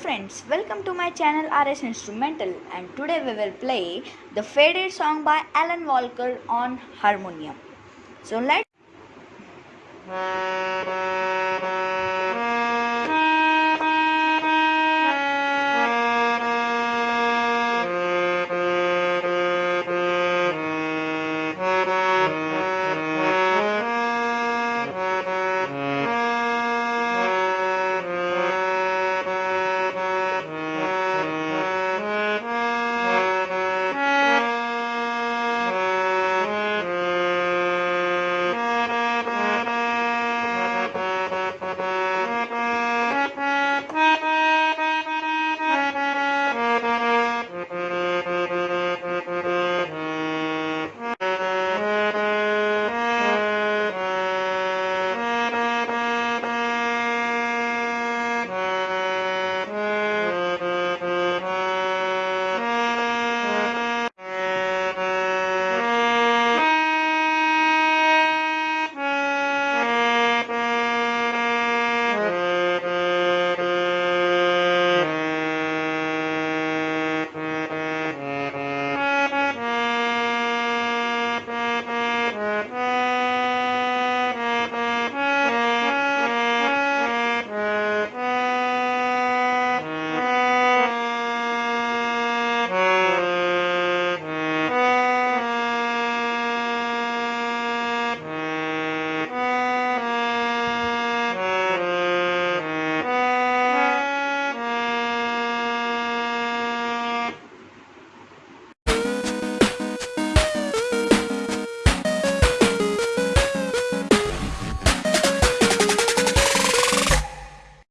friends, welcome to my channel RS Instrumental and today we will play the Faded song by Alan Walker on harmonium. So let's